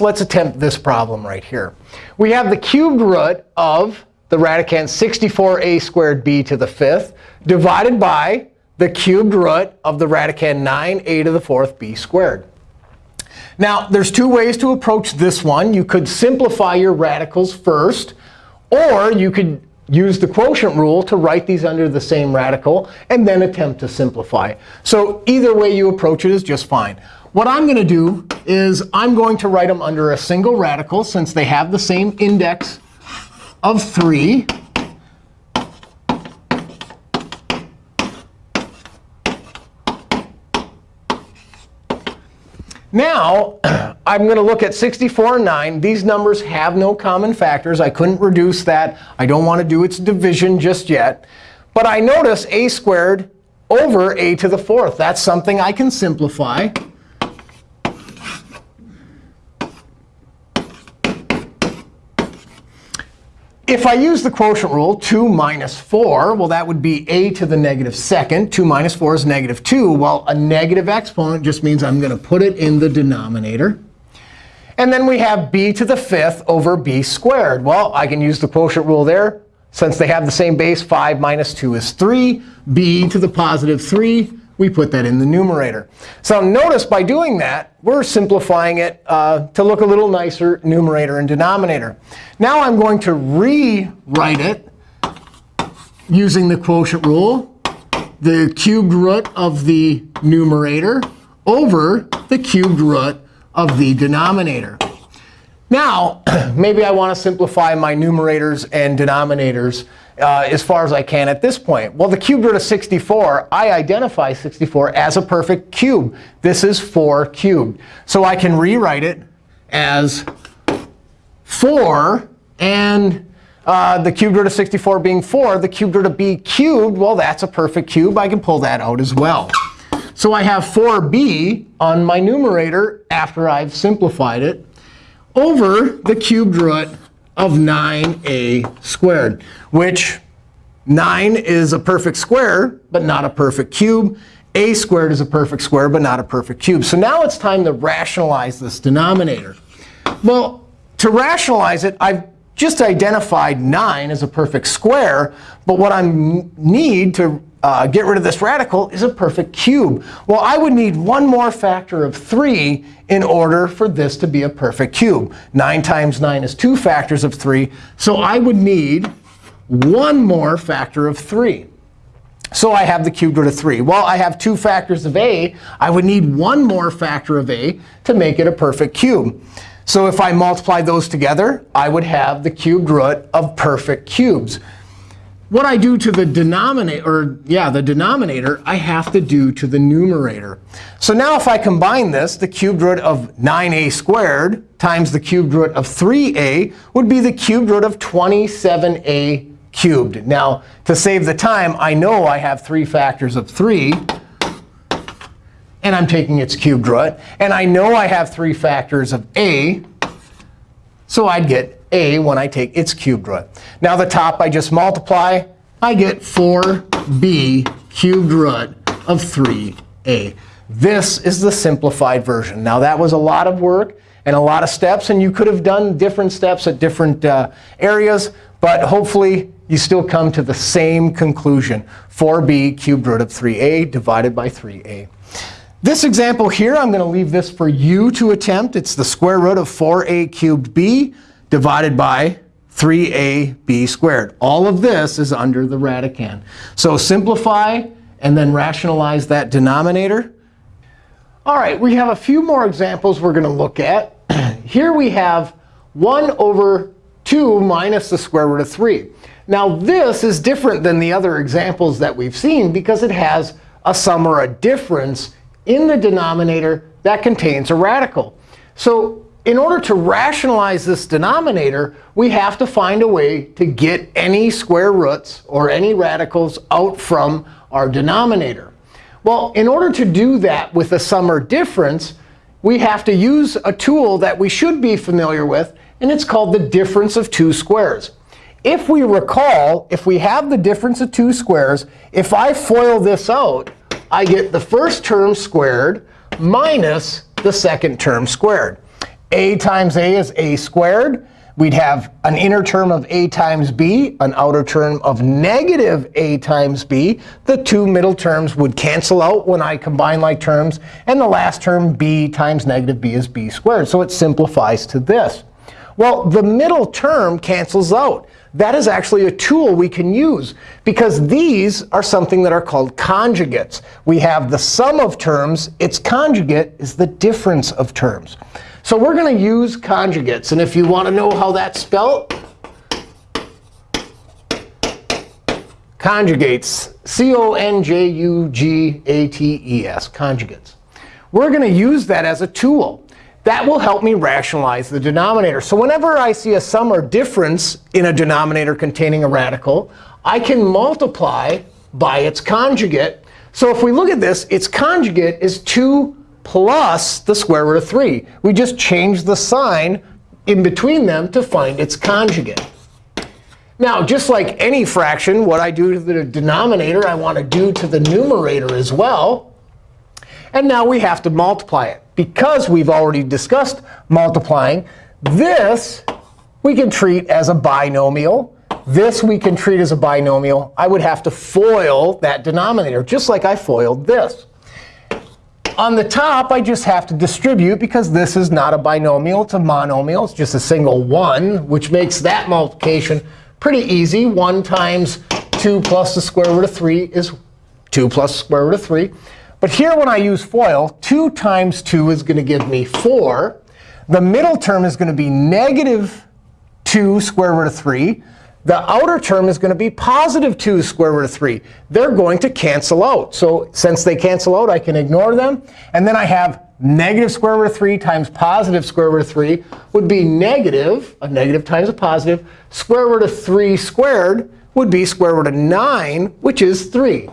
let's attempt this problem right here. We have the cubed root of the radicand 64a squared b to the fifth divided by the cubed root of the radicand 9a to the fourth b squared. Now, there's two ways to approach this one. You could simplify your radicals first, or you could use the quotient rule to write these under the same radical and then attempt to simplify. So either way you approach it is just fine. What I'm going to do is I'm going to write them under a single radical, since they have the same index of 3. Now, I'm going to look at 64 and 9. These numbers have no common factors. I couldn't reduce that. I don't want to do its division just yet. But I notice a squared over a to the fourth. That's something I can simplify. If I use the quotient rule, 2 minus 4, well, that would be a to the negative second. 2 minus 4 is negative 2. Well, a negative exponent just means I'm going to put it in the denominator. And then we have b to the fifth over b squared. Well, I can use the quotient rule there. Since they have the same base, 5 minus 2 is 3. b to the positive 3 we put that in the numerator. So notice by doing that, we're simplifying it uh, to look a little nicer, numerator and denominator. Now I'm going to rewrite it using the quotient rule, the cubed root of the numerator over the cubed root of the denominator. Now, maybe I want to simplify my numerators and denominators uh, as far as I can at this point. Well, the cubed root of 64, I identify 64 as a perfect cube. This is 4 cubed. So I can rewrite it as 4 and uh, the cubed root of 64 being 4, the cubed root of b cubed, well, that's a perfect cube. I can pull that out as well. So I have 4b on my numerator after I've simplified it over the cubed root of 9a squared, which 9 is a perfect square, but not a perfect cube. a squared is a perfect square, but not a perfect cube. So now it's time to rationalize this denominator. Well, to rationalize it, I've just identified 9 as a perfect square. But what I need to uh, get rid of this radical is a perfect cube. Well, I would need one more factor of 3 in order for this to be a perfect cube. 9 times 9 is 2 factors of 3. So I would need one more factor of 3. So I have the cubed root of 3. Well, I have two factors of a. I would need one more factor of a to make it a perfect cube. So if I multiply those together, I would have the cubed root of perfect cubes what I do to the denominator, or yeah, the denominator, I have to do to the numerator. So now if I combine this, the cubed root of 9a squared times the cubed root of 3a would be the cubed root of 27a cubed. Now, to save the time, I know I have three factors of 3. And I'm taking its cubed root. And I know I have three factors of a. So I'd get a when I take its cubed root. Now the top I just multiply. I get 4b cubed root of 3a. This is the simplified version. Now that was a lot of work and a lot of steps. And you could have done different steps at different uh, areas. But hopefully, you still come to the same conclusion, 4b cubed root of 3a divided by 3a. This example here, I'm going to leave this for you to attempt. It's the square root of 4a cubed b divided by 3ab squared. All of this is under the radicand. So simplify and then rationalize that denominator. All right, we have a few more examples we're going to look at. Here we have 1 over 2 minus the square root of 3. Now, this is different than the other examples that we've seen because it has a sum or a difference in the denominator that contains a radical. So in order to rationalize this denominator, we have to find a way to get any square roots or any radicals out from our denominator. Well, in order to do that with a sum or difference, we have to use a tool that we should be familiar with, and it's called the difference of two squares. If we recall, if we have the difference of two squares, if I FOIL this out, I get the first term squared minus the second term squared. A times a is a squared. We'd have an inner term of a times b, an outer term of negative a times b. The two middle terms would cancel out when I combine like terms. And the last term, b times negative b, is b squared. So it simplifies to this. Well, the middle term cancels out. That is actually a tool we can use, because these are something that are called conjugates. We have the sum of terms. Its conjugate is the difference of terms. So we're going to use conjugates. And if you want to know how that's spelled, conjugates, C-O-N-J-U-G-A-T-E-S, conjugates. We're going to use that as a tool. That will help me rationalize the denominator. So whenever I see a sum or difference in a denominator containing a radical, I can multiply by its conjugate. So if we look at this, its conjugate is 2 plus the square root of 3. We just change the sign in between them to find its conjugate. Now, just like any fraction, what I do to the denominator, I want to do to the numerator as well. And now we have to multiply it. Because we've already discussed multiplying, this we can treat as a binomial. This we can treat as a binomial. I would have to FOIL that denominator, just like I FOILed this. On the top, I just have to distribute, because this is not a binomial. It's a monomial. It's just a single 1, which makes that multiplication pretty easy. 1 times 2 plus the square root of 3 is 2 plus the square root of 3. But here, when I use FOIL, 2 times 2 is going to give me 4. The middle term is going to be negative 2 square root of 3. The outer term is going to be positive 2 square root of 3. They're going to cancel out. So since they cancel out, I can ignore them. And then I have negative square root of 3 times positive square root of 3 would be negative, a negative times a positive. Square root of 3 squared would be square root of 9, which is 3.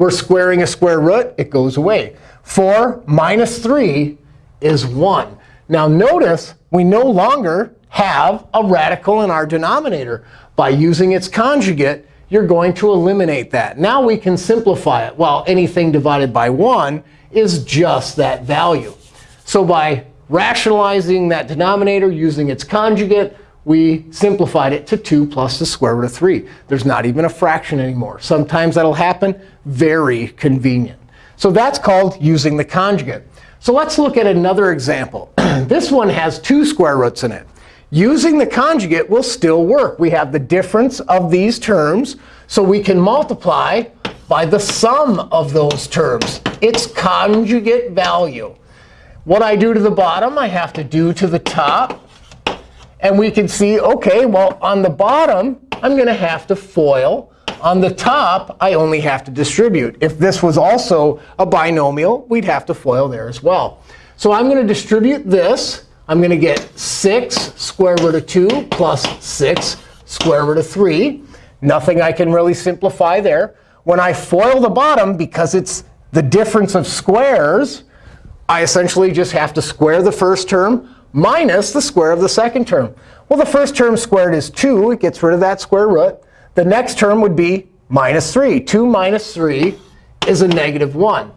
We're squaring a square root. It goes away. 4 minus 3 is 1. Now notice we no longer have a radical in our denominator. By using its conjugate, you're going to eliminate that. Now we can simplify it. Well, anything divided by 1 is just that value. So by rationalizing that denominator using its conjugate, we simplified it to 2 plus the square root of 3. There's not even a fraction anymore. Sometimes that'll happen. Very convenient. So that's called using the conjugate. So let's look at another example. this one has two square roots in it. Using the conjugate will still work. We have the difference of these terms. So we can multiply by the sum of those terms, its conjugate value. What I do to the bottom, I have to do to the top. And we can see, OK, well, on the bottom, I'm going to have to FOIL. On the top, I only have to distribute. If this was also a binomial, we'd have to FOIL there as well. So I'm going to distribute this. I'm going to get 6 square root of 2 plus 6 square root of 3. Nothing I can really simplify there. When I FOIL the bottom, because it's the difference of squares, I essentially just have to square the first term minus the square of the second term. Well, the first term squared is 2. It gets rid of that square root. The next term would be minus 3. 2 minus 3 is a negative 1.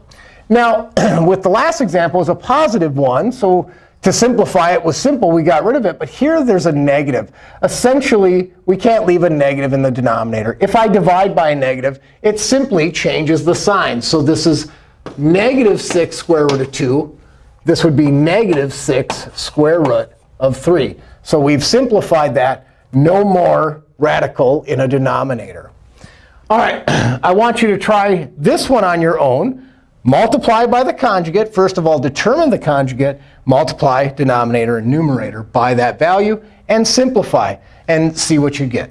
Now, with the last example is a positive 1. So to simplify it was simple. We got rid of it. But here there's a negative. Essentially, we can't leave a negative in the denominator. If I divide by a negative, it simply changes the sign. So this is negative 6 square root of 2. This would be negative 6 square root of 3. So we've simplified that. No more radical in a denominator. All right, I want you to try this one on your own. Multiply by the conjugate. First of all, determine the conjugate. Multiply denominator and numerator by that value. And simplify and see what you get.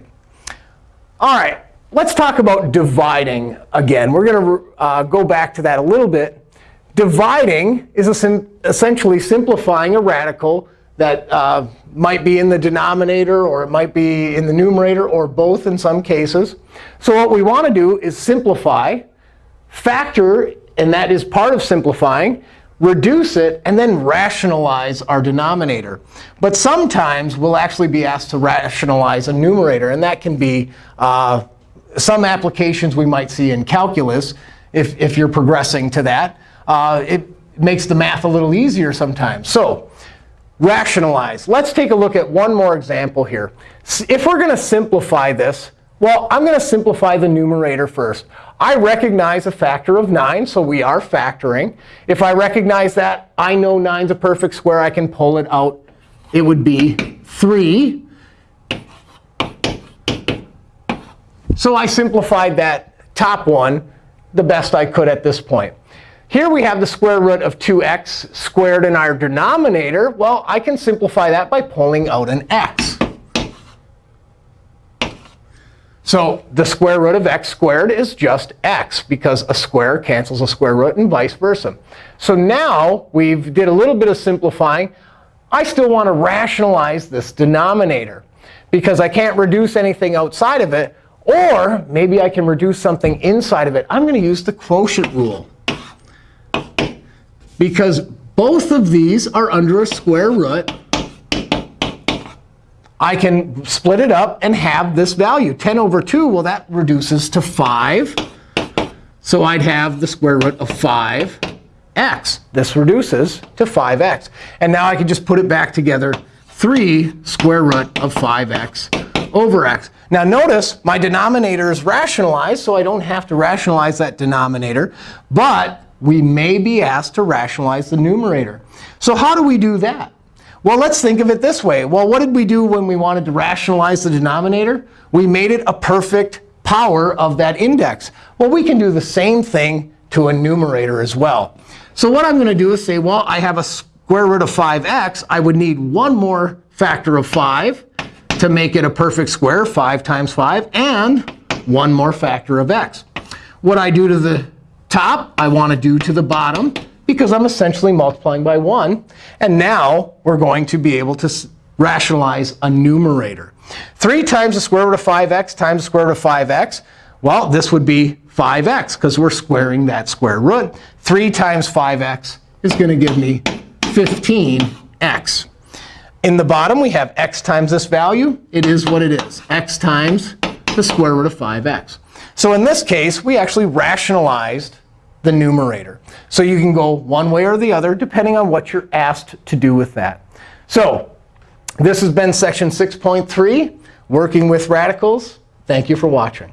All right, let's talk about dividing again. We're going to uh, go back to that a little bit. Dividing is essentially simplifying a radical that uh, might be in the denominator, or it might be in the numerator, or both in some cases. So what we want to do is simplify, factor and that is part of simplifying, reduce it, and then rationalize our denominator. But sometimes we'll actually be asked to rationalize a numerator. And that can be uh, some applications we might see in calculus, if, if you're progressing to that. Uh, it makes the math a little easier sometimes. So rationalize. Let's take a look at one more example here. If we're going to simplify this, well, I'm going to simplify the numerator first. I recognize a factor of 9, so we are factoring. If I recognize that, I know 9 is a perfect square. I can pull it out. It would be 3. So I simplified that top one the best I could at this point. Here we have the square root of 2x squared in our denominator. Well, I can simplify that by pulling out an x. So the square root of x squared is just x, because a square cancels a square root and vice versa. So now we've did a little bit of simplifying. I still want to rationalize this denominator, because I can't reduce anything outside of it. Or maybe I can reduce something inside of it. I'm going to use the quotient rule because both of these are under a square root, I can split it up and have this value. 10 over 2, well, that reduces to 5. So I'd have the square root of 5x. This reduces to 5x. And now I can just put it back together. 3 square root of 5x over x. Now notice my denominator is rationalized, so I don't have to rationalize that denominator. But we may be asked to rationalize the numerator. So how do we do that? Well, let's think of it this way. Well, what did we do when we wanted to rationalize the denominator? We made it a perfect power of that index. Well, we can do the same thing to a numerator as well. So what I'm going to do is say, well, I have a square root of 5x. I would need one more factor of 5 to make it a perfect square, 5 times 5, and one more factor of x. What I do to the top, I want to do to the bottom, because I'm essentially multiplying by 1. And now we're going to be able to rationalize a numerator. 3 times the square root of 5x times the square root of 5x. Well, this would be 5x, because we're squaring that square root. 3 times 5x is going to give me 15x. In the bottom, we have x times this value. It is what it is, x times the square root of 5x. So in this case, we actually rationalized the numerator. So you can go one way or the other, depending on what you're asked to do with that. So this has been section 6.3, working with radicals. Thank you for watching.